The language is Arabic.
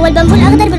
هو البامبو الأخضر